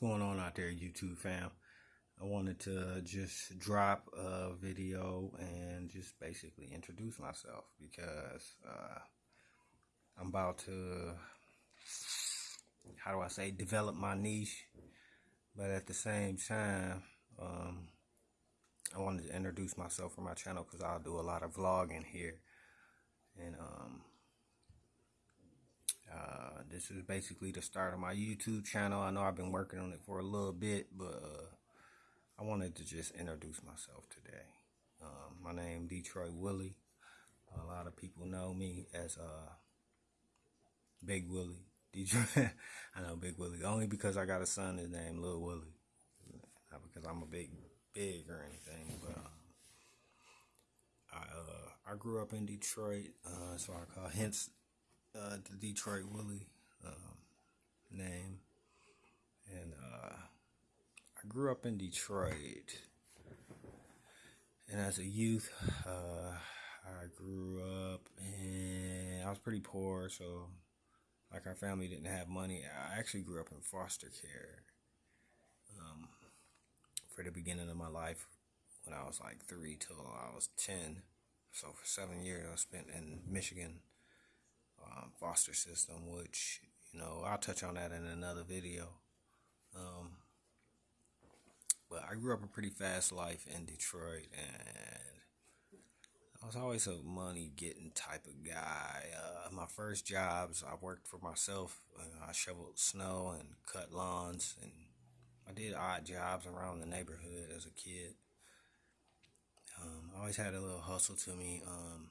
going on out there, YouTube fam? I wanted to just drop a video and just basically introduce myself because uh, I'm about to, how do I say, develop my niche, but at the same time, um, I wanted to introduce myself for my channel because I'll do a lot of vlogging here, and um, this is basically the start of my YouTube channel. I know I've been working on it for a little bit, but uh, I wanted to just introduce myself today. Um, my name Detroit Willie. A lot of people know me as uh, Big Willie. Detroit. I know Big Willie only because I got a son that's named Lil Willie. Not because I'm a big big or anything, but um, I uh, I grew up in Detroit, uh, so I call hence uh, the Detroit Willie um, name, and uh, I grew up in Detroit. And as a youth, uh, I grew up and I was pretty poor, so like our family didn't have money. I actually grew up in foster care um, for the beginning of my life when I was like three till I was 10. So for seven years, I spent in Michigan um, foster system, which, you know, I'll touch on that in another video. Um, but I grew up a pretty fast life in Detroit, and I was always a money getting type of guy. Uh, my first jobs, I worked for myself. I shoveled snow and cut lawns, and I did odd jobs around the neighborhood as a kid. Um, I always had a little hustle to me. Um,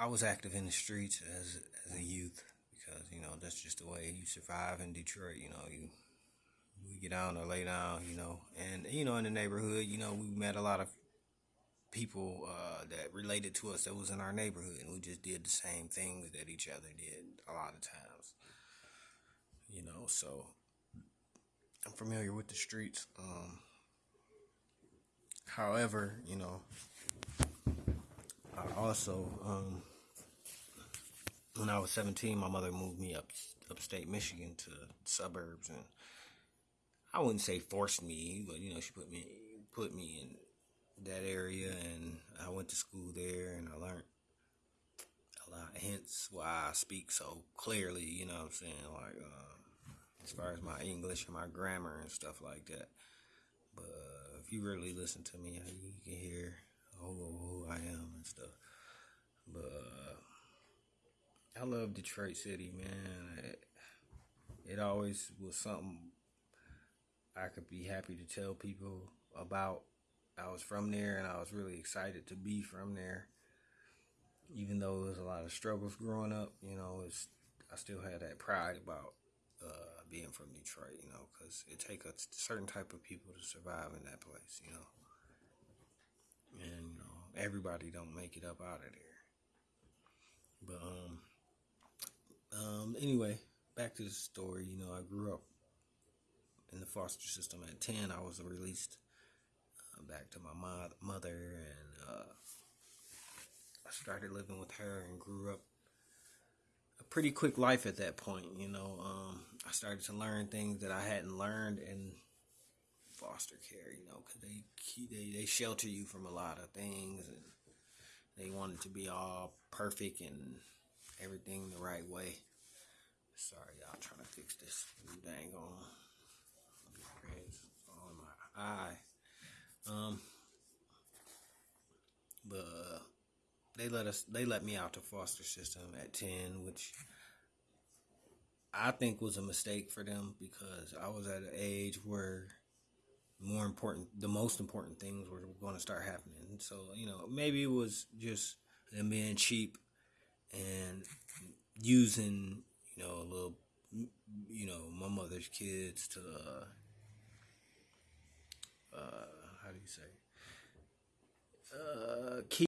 I was active in the streets as as a youth because you know that's just the way you survive in Detroit. You know, you we get down or lay down. You know, and you know in the neighborhood, you know, we met a lot of people uh, that related to us that was in our neighborhood, and we just did the same things that each other did a lot of times. You know, so I'm familiar with the streets. Um, however, you know, I also um, when I was 17, my mother moved me up upstate Michigan to suburbs, and I wouldn't say forced me, but you know, she put me put me in that area, and I went to school there, and I learned a lot. Hence, why I speak so clearly. You know what I'm saying? Like uh, as far as my English and my grammar and stuff like that. But uh, if you really listen to me, you can hear who, who I am and stuff. But uh, I love Detroit City, man. It, it always was something I could be happy to tell people about. I was from there and I was really excited to be from there. Even though there was a lot of struggles growing up, you know, it's I still had that pride about uh, being from Detroit, you know, because it takes a certain type of people to survive in that place, you know. And, you know, everybody don't make it up out of there. But, um, um, anyway, back to the story. You know, I grew up in the foster system at 10. I was released uh, back to my mo- mother, and uh, I started living with her and grew up a pretty quick life at that point. You know, um, I started to learn things that I hadn't learned in foster care. You know, because they they they shelter you from a lot of things, and they want it to be all perfect and everything the right way. Sorry, y'all trying to fix this dang on on my eye. Um, but uh, they let us, they let me out to foster system at ten, which I think was a mistake for them because I was at an age where more important, the most important things were going to start happening. So you know, maybe it was just them being cheap and using you know a little you know my mother's kids to uh, uh how do you say? Uh